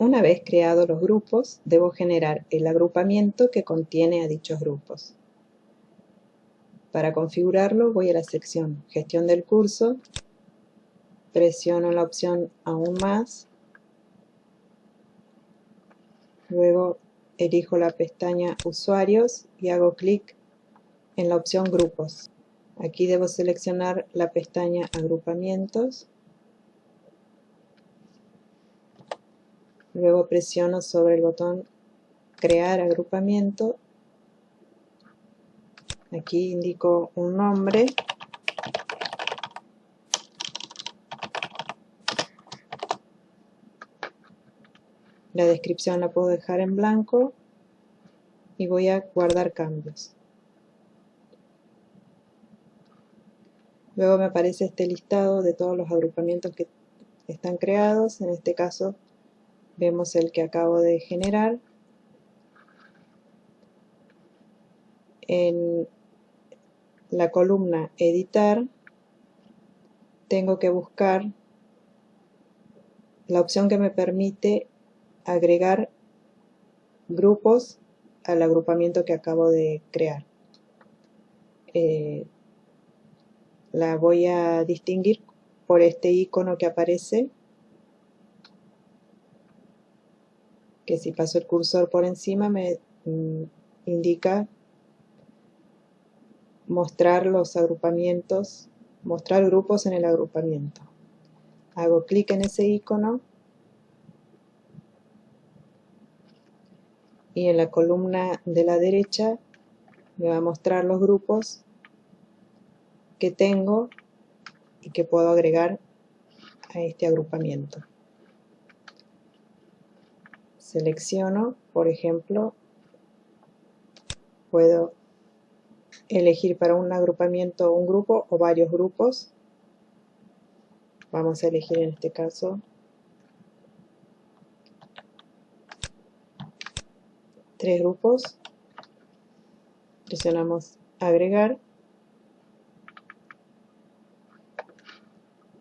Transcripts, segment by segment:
Una vez creados los grupos, debo generar el agrupamiento que contiene a dichos grupos. Para configurarlo voy a la sección Gestión del curso, presiono la opción Aún más, luego elijo la pestaña Usuarios y hago clic en la opción Grupos. Aquí debo seleccionar la pestaña Agrupamientos Luego presiono sobre el botón crear agrupamiento. Aquí indico un nombre. La descripción la puedo dejar en blanco y voy a guardar cambios. Luego me aparece este listado de todos los agrupamientos que están creados, en este caso vemos el que acabo de generar. En la columna editar tengo que buscar la opción que me permite agregar grupos al agrupamiento que acabo de crear. Eh, la voy a distinguir por este icono que aparece que si paso el cursor por encima me mm, indica mostrar los agrupamientos, mostrar grupos en el agrupamiento. Hago clic en ese icono y en la columna de la derecha me va a mostrar los grupos que tengo y que puedo agregar a este agrupamiento selecciono, por ejemplo, puedo elegir para un agrupamiento un grupo o varios grupos. Vamos a elegir en este caso tres grupos. Presionamos agregar.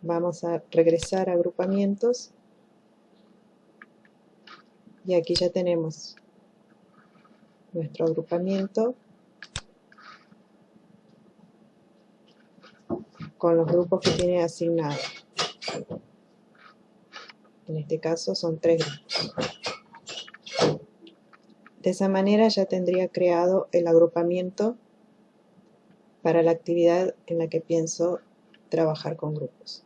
Vamos a regresar a agrupamientos y aquí ya tenemos nuestro agrupamiento con los grupos que tiene asignado. En este caso son tres grupos. De esa manera ya tendría creado el agrupamiento para la actividad en la que pienso trabajar con grupos.